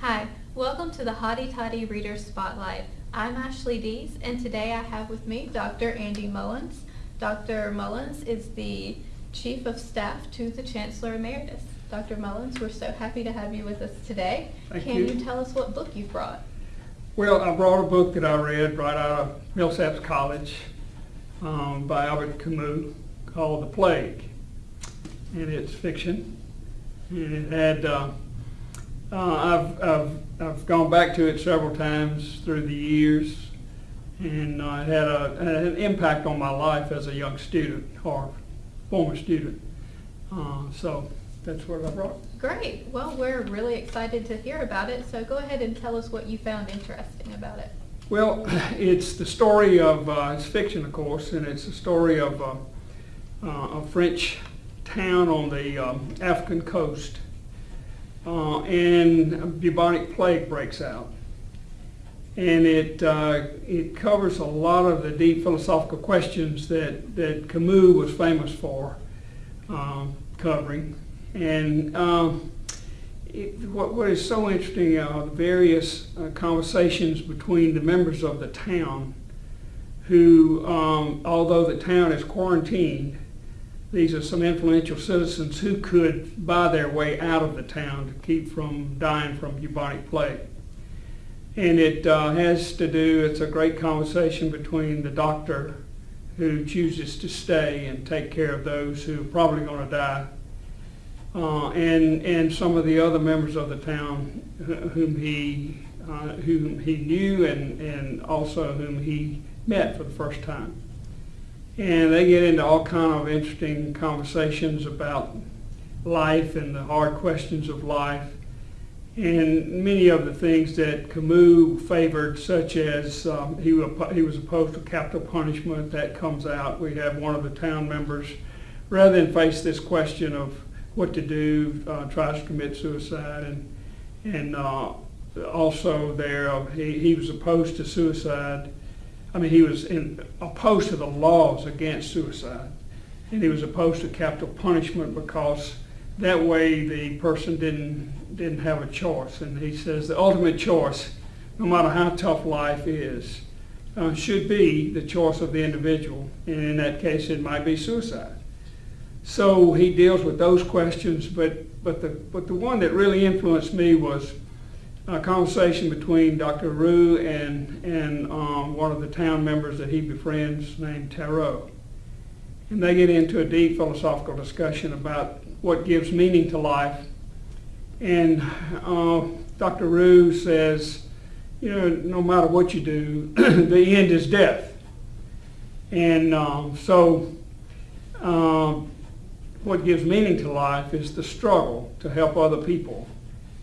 Hi, welcome to the Hotty Toddy Reader Spotlight. I'm Ashley Dees, and today I have with me Dr. Andy Mullins. Dr. Mullins is the Chief of Staff to the Chancellor Emeritus. Dr. Mullins, we're so happy to have you with us today. Thank Can you. you tell us what book you've brought? Well, I brought a book that I read right out of Millsaps College um, by Albert Camus called The Plague. And it's fiction. And it had, uh, uh, I've, I've, I've gone back to it several times through the years. And uh, it had, a, had an impact on my life as a young student or former student. Uh, so that's what I brought. Great. Well, we're really excited to hear about it, so go ahead and tell us what you found interesting about it. Well, it's the story of, uh, it's fiction of course, and it's the story of uh, uh, a French town on the um, African coast. Uh, and bubonic plague breaks out. And it, uh, it covers a lot of the deep philosophical questions that, that Camus was famous for um, covering. And um, it, what, what is so interesting are the various uh, conversations between the members of the town who, um, although the town is quarantined, these are some influential citizens who could buy their way out of the town to keep from dying from bubonic plague. And it uh, has to do, it's a great conversation between the doctor who chooses to stay and take care of those who are probably going to die uh, and and some of the other members of the town whom he uh, whom he knew and and also whom he met for the first time. And they get into all kind of interesting conversations about life and the hard questions of life, and many of the things that Camus favored, such as um, he, he was opposed to capital punishment. That comes out. We have one of the town members, rather than face this question of what to do, uh, tries to commit suicide, and and uh, also there uh, he, he was opposed to suicide. I mean, he was in, opposed to the laws against suicide, and he was opposed to capital punishment because that way the person didn't didn't have a choice. And he says the ultimate choice, no matter how tough life is, uh, should be the choice of the individual, and in that case, it might be suicide. So he deals with those questions, but, but, the, but the one that really influenced me was a conversation between Dr. Rieux and, and um, one of the town members that he befriends named Tarrou. And they get into a deep philosophical discussion about what gives meaning to life. And uh, Dr. Rieux says, you know, no matter what you do, the end is death. And um, so um, what gives meaning to life is the struggle to help other people.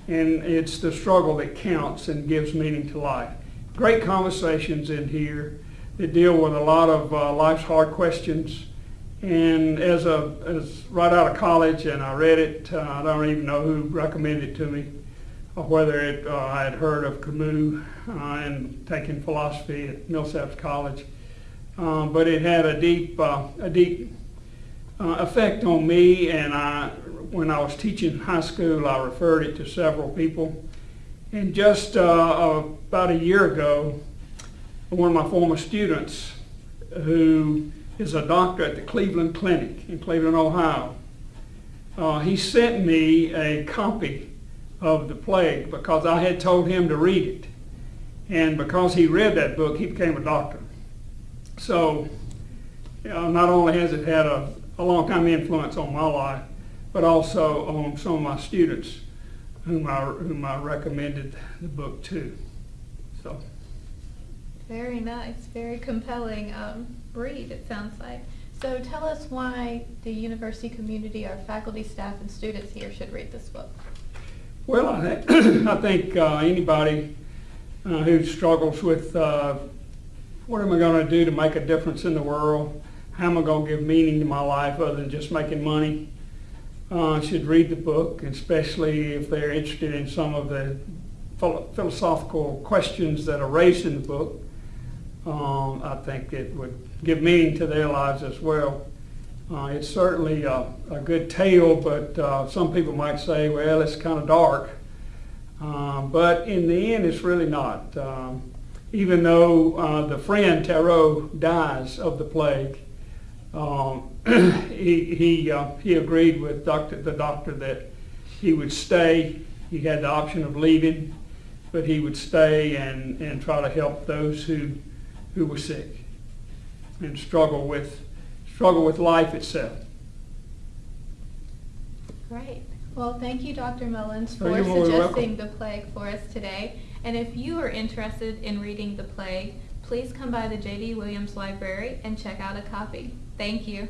And it's the struggle that counts and gives meaning to life. Great conversations in here that deal with a lot of uh, life's hard questions. And as a as right out of college, and I read it, uh, I don't even know who recommended it to me, or whether it, uh, I had heard of Camus uh, and taken philosophy at Millsaps College. Um, but it had a deep, uh, a deep uh, effect on me, and I, when I was teaching high school, I referred it to several people. And just uh, about a year ago, one of my former students, who is a doctor at the Cleveland Clinic in Cleveland, Ohio, uh, he sent me a copy of The Plague because I had told him to read it. And because he read that book, he became a doctor. So, know, not only has it had a, a long time influence on my life, but also on some of my students whom I, whom I recommended the book to. So, Very nice, very compelling um, read, it sounds like. So tell us why the university community, our faculty, staff, and students here should read this book. well, I, thi- I think uh, anybody uh, who struggles with uh, what am I going to do to make a difference in the world, how am I going to give meaning to my life other than just making money, uh, should read the book, especially if they're interested in some of the philosophical questions that are raised in the book. Um, I think it would give meaning to their lives as well. Uh, it's certainly a, a good tale, but uh, some people might say, well, it's kind of dark. Uh, But in the end, it's really not. Um, Even though uh, the friend Tarrou dies of the plague, um, he, he, uh, he agreed with doctor, the doctor that he would stay. He had the option of leaving, but he would stay and, and try to help those who, who were sick and struggle with, struggle with life itself. Great. Well, thank you, Dr. Mullins, for you're more than suggesting the plague for us today. And if you are interested in reading the plague, please come by the J.D. Williams Library and check out a copy. Thank you.